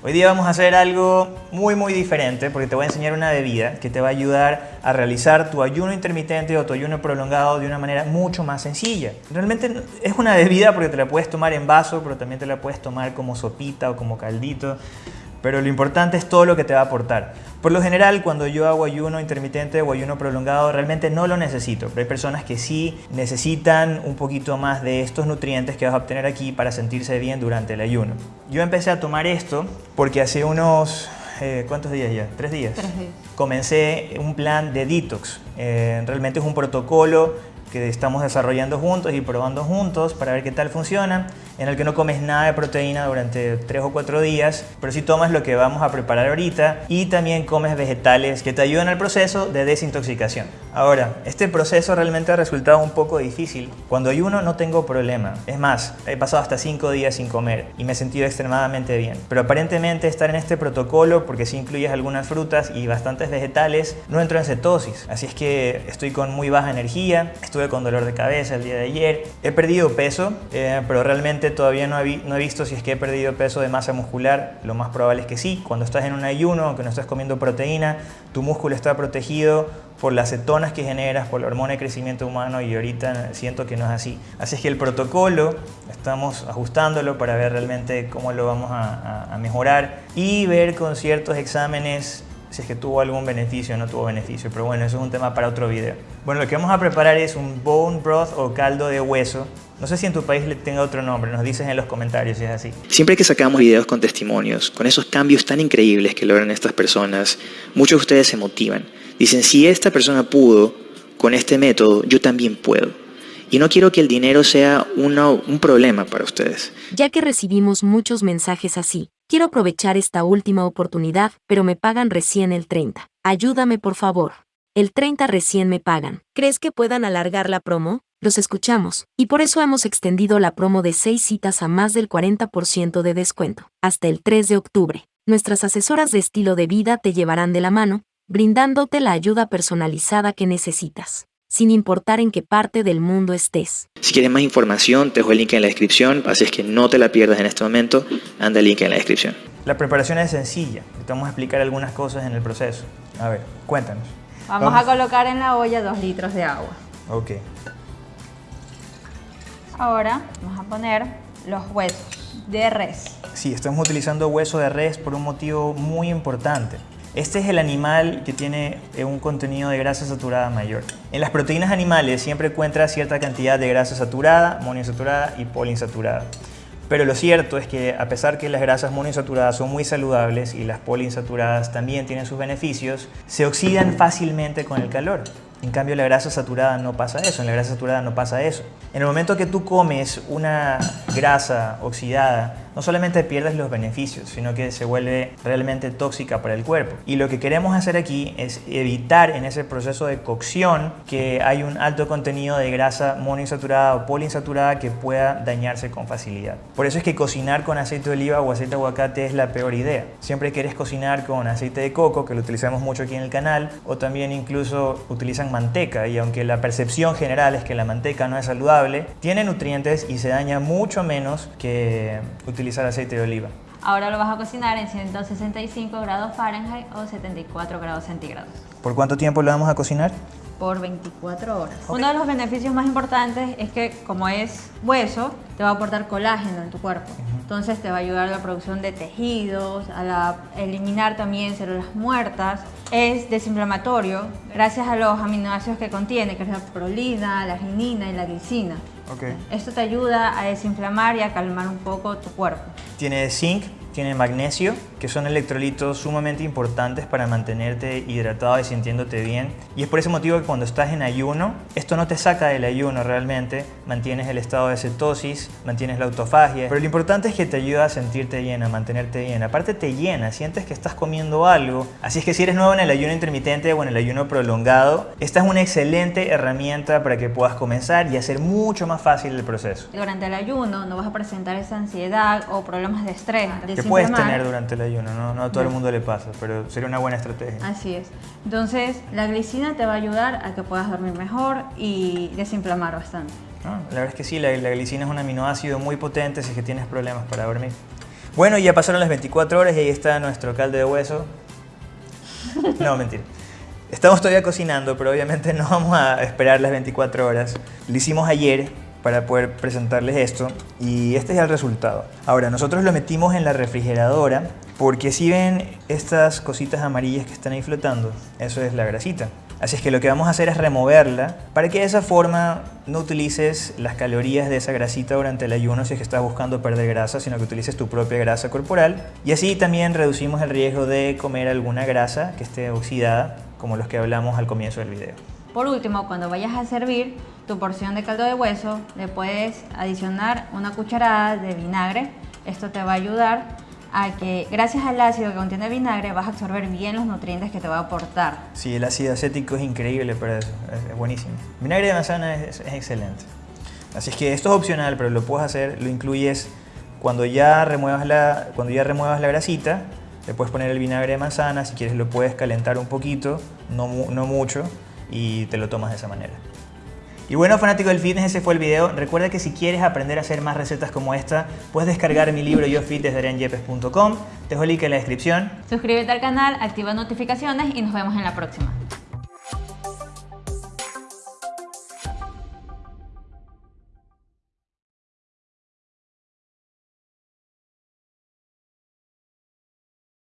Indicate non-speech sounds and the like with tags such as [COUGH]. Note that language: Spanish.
Hoy día vamos a hacer algo muy muy diferente porque te voy a enseñar una bebida que te va a ayudar a realizar tu ayuno intermitente o tu ayuno prolongado de una manera mucho más sencilla. Realmente es una bebida porque te la puedes tomar en vaso, pero también te la puedes tomar como sopita o como caldito pero lo importante es todo lo que te va a aportar. Por lo general, cuando yo hago ayuno intermitente o ayuno prolongado, realmente no lo necesito, pero hay personas que sí necesitan un poquito más de estos nutrientes que vas a obtener aquí para sentirse bien durante el ayuno. Yo empecé a tomar esto porque hace unos eh, ¿cuántos días ya? ¿Tres días? Tres días. Comencé un plan de detox. Eh, realmente es un protocolo que estamos desarrollando juntos y probando juntos para ver qué tal funciona, en el que no comes nada de proteína durante 3 o 4 días, pero sí tomas lo que vamos a preparar ahorita y también comes vegetales que te ayudan al proceso de desintoxicación. Ahora, este proceso realmente ha resultado un poco difícil. Cuando ayuno no tengo problema. Es más, he pasado hasta 5 días sin comer y me he sentido extremadamente bien. Pero aparentemente estar en este protocolo, porque si incluyes algunas frutas y bastantes vegetales, no entro en cetosis. Así es que estoy con muy baja energía, estuve con dolor de cabeza el día de ayer. He perdido peso, eh, pero realmente todavía no he, visto si es que he perdido peso de masa muscular. Lo más probable es que sí. Cuando estás en un ayuno, aunque no estás comiendo proteína, tu músculo está protegido por las cetonas que generas, por la hormona de crecimiento humano y ahorita siento que no es así. Así es que el protocolo estamos ajustándolo para ver realmente cómo lo vamos a mejorar y ver con ciertos exámenes si es que tuvo algún beneficio o no tuvo beneficio. Pero bueno, eso es un tema para otro video. Bueno, lo que vamos a preparar es un bone broth o caldo de hueso. No sé si en tu país le tenga otro nombre, nos dices en los comentarios si es así. Siempre que sacamos videos con testimonios, con esos cambios tan increíbles que logran estas personas, muchos de ustedes se motivan. Dicen, si esta persona pudo con este método, yo también puedo. Y no quiero que el dinero sea una, un problema para ustedes. Ya que recibimos muchos mensajes así, quiero aprovechar esta última oportunidad, pero me pagan recién el 30. Ayúdame por favor. El 30 recién me pagan. ¿Crees que puedan alargar la promo? Los escuchamos, y por eso hemos extendido la promo de 6 citas a más del 40% de descuento, hasta el 3 de octubre. Nuestras asesoras de estilo de vida te llevarán de la mano, brindándote la ayuda personalizada que necesitas sin importar en qué parte del mundo estés. Si quieres más información, te dejo el link en la descripción, así es que no te la pierdas en este momento, anda el link en la descripción. La preparación es sencilla, te vamos a explicar algunas cosas en el proceso. A ver, cuéntanos. Vamos, a colocar en la olla 2 litros de agua. Ok. Ahora vamos a poner los huesos de res. Sí, estamos utilizando hueso de res por un motivo muy importante. Este es el animal que tiene eh, un contenido de grasa saturada mayor. En las proteínas animales siempre encuentra cierta cantidad de grasa saturada, monoinsaturada y poliinsaturada. Pero lo cierto es que a pesar que las grasas monoinsaturadas son muy saludables y las poliinsaturadas también tienen sus beneficios, se oxidan fácilmente con el calor. En cambio, la grasa saturada no pasa eso, en la grasa saturada no pasa eso. En el momento que tú comes una grasa oxidada, no solamente pierdes los beneficios, sino que se vuelve realmente tóxica para el cuerpo. Y lo que queremos hacer aquí es evitar en ese proceso de cocción que hay un alto contenido de grasa monoinsaturada o poliinsaturada que pueda dañarse con facilidad. Por eso es que cocinar con aceite de oliva o aceite de aguacate es la peor idea. Siempre quieres cocinar con aceite de coco, que lo utilizamos mucho aquí en el canal, o también incluso utilizan manteca y aunque la percepción general es que la manteca no es saludable, tiene nutrientes y se daña mucho menos que utilizar aceite de oliva. Ahora lo vas a cocinar en 165 grados Fahrenheit o 74 grados centígrados. ¿Por cuánto tiempo lo vamos a cocinar? Por 24 horas. Uno de los beneficios más importantes es que como es hueso, te va a aportar colágeno en tu cuerpo. Entonces te va a ayudar a la producción de tejidos, a la, eliminar también células muertas. Es desinflamatorio gracias a los aminoácidos que contiene, que es la prolina, la arginina y la glicina. Okay. Esto te ayuda a desinflamar y a calmar un poco tu cuerpo. Tiene zinc, tiene magnesio, que son electrolitos sumamente importantes para mantenerte hidratado y sintiéndote bien. Y es por ese motivo que cuando estás en ayuno, esto no te saca del ayuno realmente, mantienes el estado de cetosis, mantienes la autofagia, pero lo importante es que te ayuda a sentirte bien, a mantenerte bien. Aparte te llena, sientes que estás comiendo algo. Así es que si eres nuevo en el ayuno intermitente o en el ayuno prolongado, esta es una excelente herramienta para que puedas comenzar y hacer mucho más fácil el proceso. Durante el ayuno no vas a presentar esa ansiedad o problemas de estrés. Puedes tener durante el ayuno, ¿no? no a todo el mundo le pasa, pero sería una buena estrategia. Así es. Entonces, la glicina te va a ayudar a que puedas dormir mejor y desinflamar bastante. Ah, la verdad es que sí, la, la, glicina es un aminoácido muy potente si es que tienes problemas para dormir. Bueno, ya pasaron las 24 horas y ahí está nuestro caldo de hueso. [LAUGHS] No, mentira. Estamos todavía cocinando, pero obviamente no vamos a esperar las 24 horas. Lo hicimos ayer para poder presentarles esto y este es el resultado. Ahora, nosotros lo metimos en la refrigeradora porque si ven estas cositas amarillas que están ahí flotando, eso es la grasita. Así es que lo que vamos a hacer es removerla para que de esa forma no utilices las calorías de esa grasita durante el ayuno si es que estás buscando perder grasa, sino que utilices tu propia grasa corporal. Y así también reducimos el riesgo de comer alguna grasa que esté oxidada, como los que hablamos al comienzo del video. Por último, cuando vayas a servir tu porción de caldo de hueso, le puedes adicionar una cucharada de vinagre. Esto te va a ayudar a que gracias al ácido que contiene el vinagre vas a absorber bien los nutrientes que te va a aportar. Sí, el ácido acético es increíble para eso, es, buenísimo. Vinagre de manzana es, excelente. Así es que esto es opcional, pero lo puedes hacer, lo incluyes cuando ya remuevas la, cuando ya remuevas la grasita, le puedes poner el vinagre de manzana, si quieres lo puedes calentar un poquito, no, no mucho, y te lo tomas de esa manera. Y bueno, fanático del fitness, ese fue el video. Recuerda que si quieres aprender a hacer más recetas como esta, puedes descargar mi libro Yo Fit desde arianyepes.com. Te dejo el link en la descripción. Suscríbete al canal, activa notificaciones y nos vemos en la próxima.